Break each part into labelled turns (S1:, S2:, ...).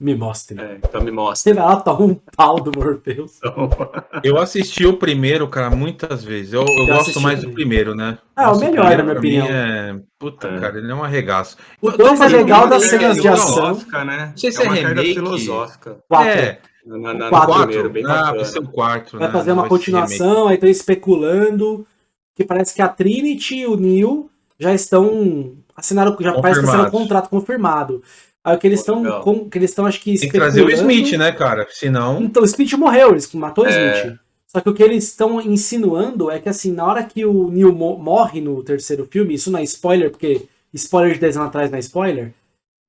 S1: Me mostre.
S2: É, então me.
S1: Você vai lá, toma um pau do Morpheus.
S3: Eu assisti o primeiro, cara, muitas vezes. Eu, eu gosto mais do primeiro, né?
S1: Ah, o melhor,
S3: primeiro,
S1: na minha opinião.
S3: É... Puta,
S2: É.
S3: cara, ele é um arregaço.
S1: O dois é legal das cenas de
S3: eu-
S1: ação.
S2: Né?
S3: Não sei se é
S2: uma carga
S3: remake.
S2: filosófica.
S1: Quatro.
S3: É,
S2: Na, na,
S1: Quatro.
S2: primeiro, bem
S3: ah, vai ser o quarto,
S1: Vai
S3: né?
S1: fazer uma
S3: Vai
S1: continuação, aí estão especulando que parece que a Trinity e o Neil já estão assinaram, já parece que assinaram um contrato confirmado. Aí o que eles estão, que eles estão acho que
S3: Tem que trazer o Smith, né, cara? Senão.
S1: Então, o Smith morreu, eles matou o
S2: É.
S1: Smith. Só que o que eles estão insinuando é que, assim, na hora que o Neil mo- morre no terceiro filme, isso não é spoiler, porque spoiler de 10 anos atrás não é spoiler,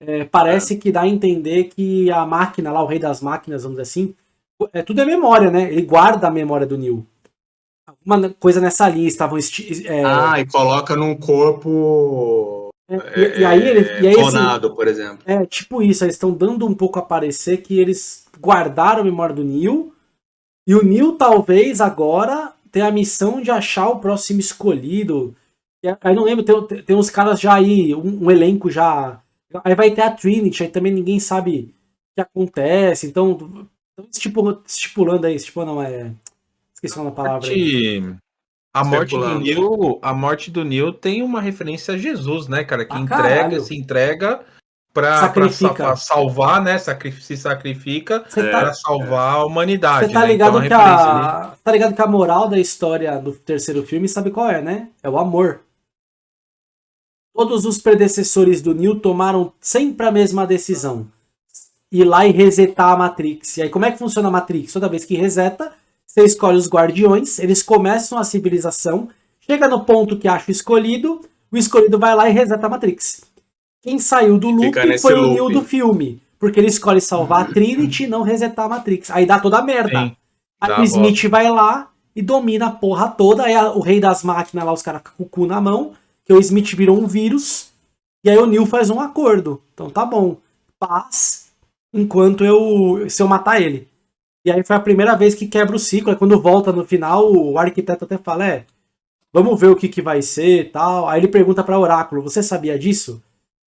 S1: é, parece que dá a entender que a máquina lá, o rei das máquinas, vamos dizer assim, é, tudo é memória, né? Ele guarda a memória do Neil. Alguma coisa nessa linha, estavam... é,
S2: Ah, e coloca num corpo
S1: e, e aí, ele, e aí assim,
S2: por exemplo.
S1: É, tipo isso, eles estão dando um pouco a parecer que eles guardaram a memória do Neil, e o Neil talvez agora tenha a missão de achar o próximo escolhido. E Aí não lembro, tem, tem uns caras já aí, um, um elenco já. Aí vai ter a Trinity, aí também ninguém sabe o que acontece, então. Estão estipulando, estipulando aí, estipulando, não é. Esqueci nome da palavra. aí.
S3: A morte do. Neil, a morte do Neil tem uma referência a Jesus, né, cara? Que
S1: Ah,
S3: entrega,
S1: caralho.
S3: se entrega
S1: Sacrifica.
S3: sa- salvar, né? Se sacrifica
S1: tá,
S3: pra salvar a humanidade.
S1: Você tá
S3: né?
S1: ligado
S3: então,
S1: que a. Tá ligado que a moral da história do terceiro filme sabe qual é, né? É o amor. Todos os predecessores do Neo tomaram sempre a mesma decisão. Ir lá e resetar a Matrix. E aí, como é que funciona a Matrix? Toda vez que reseta, você escolhe os guardiões, eles começam a civilização, chega no ponto que acha o escolhido, o escolhido vai lá e reseta a Matrix. Quem saiu do loop foi o. Neo do filme. Porque ele escolhe salvar a Trinity e não resetar a Matrix. Aí dá toda a merda.
S3: Sim,
S1: Aí o
S3: a
S1: Smith vai lá e domina a porra toda. Aí a- o rei das máquinas lá, os caras com o cu na mão. Que o Smith virou um vírus. E aí o Neil faz um acordo. Então tá bom. Paz enquanto eu. se eu matar ele. E aí foi a primeira vez que quebra o ciclo. Aí quando volta no final, o arquiteto até fala: é. Vamos ver o que, que vai ser e tal. Aí ele pergunta pra Oráculo: Você sabia disso?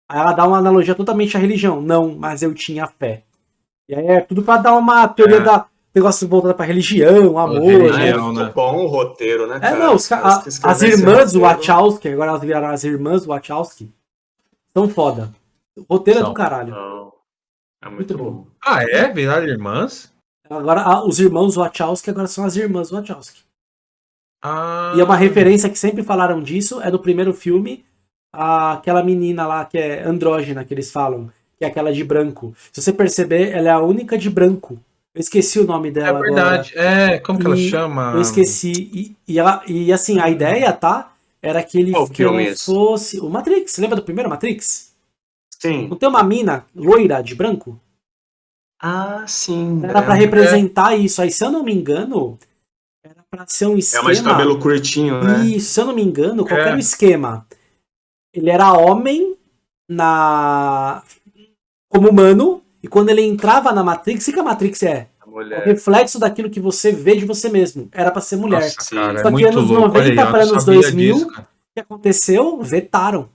S1: Aí ela dá uma analogia totalmente à religião. Não, mas eu tinha fé. E aí é tudo pra dar uma teoria
S3: É.
S1: da negócio voltado pra religião, amor,
S3: religião.
S1: né?
S2: É
S3: né?
S2: bom o roteiro, né,
S1: É,
S2: cara?
S1: não, os a- as irmãs Wachowski, agora elas viraram as irmãs Wachowski, são foda. O roteiro é do caralho.
S2: Não, É
S1: Muito
S2: muito
S1: bom.
S2: bom.
S3: Ah, é? Viraram irmãs?
S1: Agora, a- os irmãos Wachowski agora são as irmãs Wachowski.
S3: Ah,
S1: E é uma referência que sempre falaram disso, é no primeiro filme, a- aquela menina lá que é andrógena, que eles falam, que é aquela de branco. Se você perceber, ela é a única de branco. Eu esqueci o nome
S3: É
S1: dela agora.
S3: verdade. É, como que ela
S1: E
S3: chama?
S1: Eu esqueci. E, e, ela, e assim, a ideia, tá? Era que ele que
S2: é esse?
S1: fosse. O Matrix, lembra do primeiro Matrix?
S2: Sim.
S1: Não tem uma mina loira de branco?
S2: Ah, sim.
S1: Era
S2: é,
S1: pra representar isso. Aí, se eu não me engano, era pra ser um
S2: é
S1: esquema.
S2: mais de cabelo curtinho, né?
S1: Isso, se eu não me engano, qual que era
S3: É.
S1: o esquema? Ele era homem na. como humano, e quando ele entrava na Matrix, o que a Matrix é? É o
S2: mulher.
S1: reflexo daquilo que você vê de você mesmo. Era pra ser mulher.
S3: Nossa, cara,
S1: Só
S3: é
S1: que
S3: muito
S1: anos
S3: louco.
S1: 90
S3: Olha aí, eu
S1: pra
S3: não
S1: anos
S3: sabia
S1: 2000,
S3: disso, cara.
S1: O que aconteceu? Vetaram.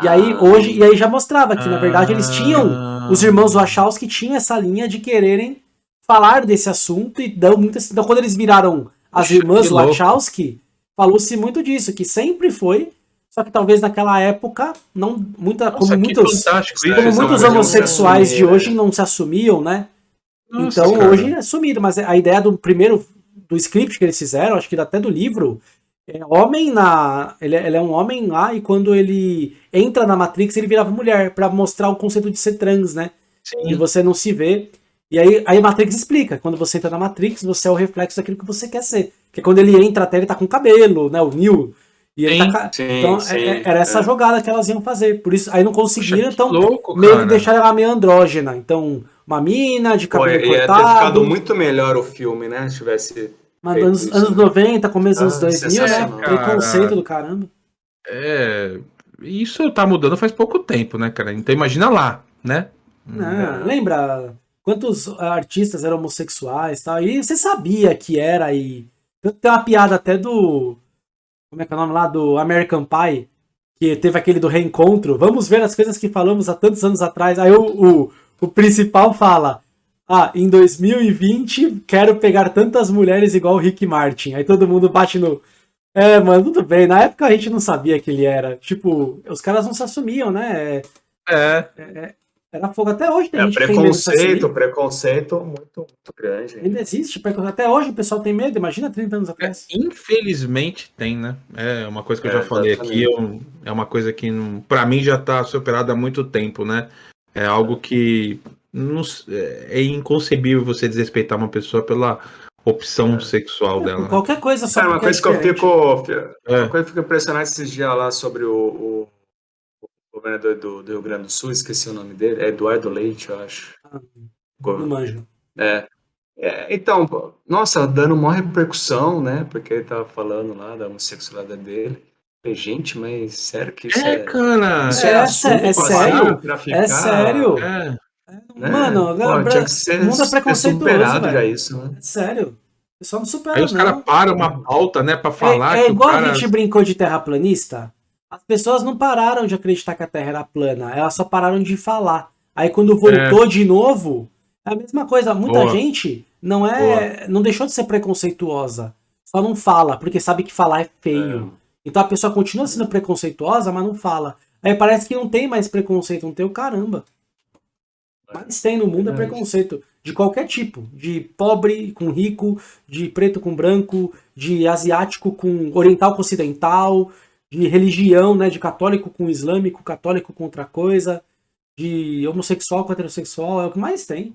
S1: E aí, hoje, e aí já mostrava que, na verdade, eles tinham.
S3: Ah.
S1: Os irmãos Wachowski tinham essa linha de quererem falar desse assunto e dão muitas. Então, quando eles viraram as
S3: Puxa,
S1: irmãs. Wachowski, falou-se muito disso, que sempre foi. Só que talvez naquela época, não muita,
S3: Nossa,
S1: como muitos,
S2: como
S3: isso.
S1: muitos homossexuais
S2: se
S1: de hoje
S2: né?
S1: não se assumiam, né?
S3: Nossa,
S1: então
S3: cara.
S1: hoje é sumido, mas a ideia do primeiro do script que eles fizeram, acho que até do livro, é homem na, ele, é- ele é um homem lá e quando ele entra na Matrix ele virava mulher pra mostrar o conceito de ser trans, né?
S3: Sim.
S1: E você não se vê. E aí, aí a Matrix explica, quando você entra na Matrix, você é o reflexo daquilo que você quer ser. Porque quando ele entra até ele tá com cabelo, né, o Neo. E ele
S3: Sim,
S1: tá
S2: sim,
S1: então
S2: sim,
S1: é- é- era essa
S2: é.
S1: jogada que elas iam fazer. Por isso aí não conseguiram,
S3: que
S1: então
S3: louco,
S1: meio
S3: cara.
S1: que deixaram ela meio andrógena. Então, uma mina de
S2: Pô,
S1: cabelo
S2: ia ter
S1: cortado.
S2: ficado muito melhor o filme, né? Se tivesse.
S1: Mas
S2: feito
S1: anos, anos 90, começo dos anos 2000, né?
S2: sensacional.
S1: Preconceito do caramba.
S3: É, isso tá mudando faz pouco tempo, né, cara? Então imagina lá, né?
S1: Não, lembra quantos artistas eram homossexuais e tal? E você sabia que era e. Tem uma piada até do. Como é que é o nome lá? Do American Pie. que teve aquele do reencontro. Vamos ver as coisas que falamos há tantos anos atrás. Aí o, o, o principal fala: Ah, em 2020 quero pegar tantas mulheres igual o Rick Martin. Aí todo mundo bate no. É, mano, tudo bem. Na época a gente não sabia que ele era. Tipo, os caras não se assumiam, né?
S3: É.
S1: Era fogo. Até hoje tem
S2: É,
S1: gente que tem
S2: preconceito, preconceito muito, muito grande.
S1: Ainda existe, preconceito. até hoje o pessoal tem medo, imagina 30 anos atrás.
S3: Infelizmente tem, né? É uma coisa que eu
S2: É,
S3: já falei
S2: exatamente.
S3: aqui, eu- é uma coisa que pra mim já tá superada há muito tempo, né? É algo que não s- é inconcebível você desrespeitar uma pessoa pela opção sexual dela. né?
S1: Qualquer coisa só
S2: uma
S1: porque é
S2: coisa que eu fico.
S3: É.
S2: Uma coisa que eu fico impressionado esses dias lá sobre o, o- o governador do, do Rio Grande do Sul, esqueci o nome dele, é Eduardo Leite, eu acho.
S1: Ah, Não manjo.
S2: É. É, então, pô, nossa, dando maior repercussão, né? Porque ele tava falando lá da homossexualidade dele. Falei, Gente, mas sério que isso é.
S3: É, cara.
S2: isso
S1: É,
S2: assunto
S1: é sério? É
S2: ficar,
S1: sério?
S3: É.
S2: né?
S1: Mano,
S2: Pô,
S1: lembra-
S2: tinha que ser,
S1: o mundo é preconceituoso,
S2: superado
S1: velho.
S2: já isso, né?
S1: É sério. O pessoal não supera,
S3: Aí os caras param uma pauta, né, pra falar
S1: é, é igual
S3: cara...
S1: a gente brincou de terraplanista. As pessoas não pararam de acreditar que a Terra era plana, elas só pararam de falar. Aí quando voltou de novo, é a mesma coisa. Muita
S3: Boa.
S1: gente não é, não deixou de ser preconceituosa, só não fala porque sabe que falar é feio. Então a pessoa continua sendo preconceituosa, mas não fala. Aí parece que não tem mais preconceito, não tem o caramba. Mas tem no mundo é preconceito de qualquer tipo, de pobre com rico, de preto com branco, de asiático com oriental com ocidental, de religião, né, de católico com islâmico, católico com outra coisa, de homossexual com heterossexual, é o que mais tem.